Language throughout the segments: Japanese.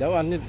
Devam ne?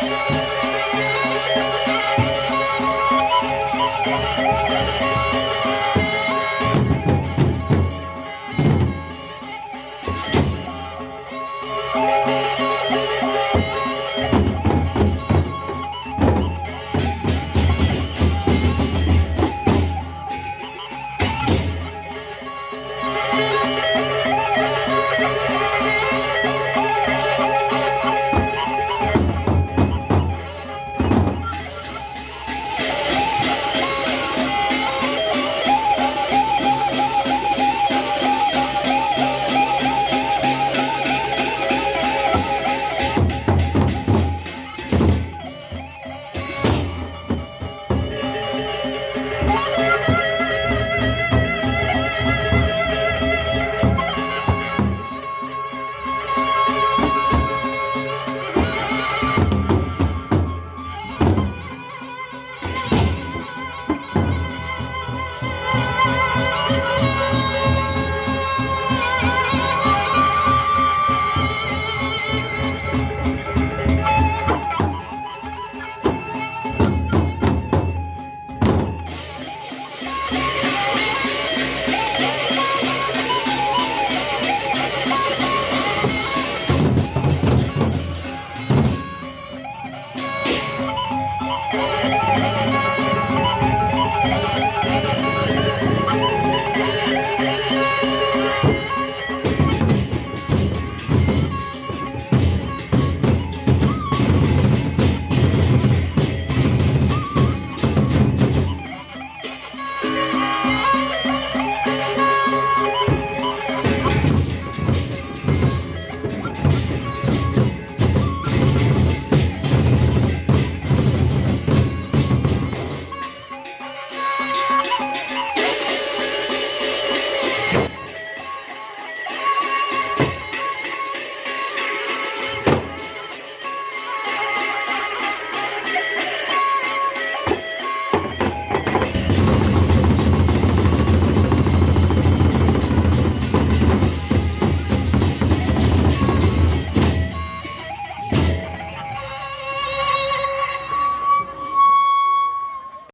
Thank you. ¡Vamos!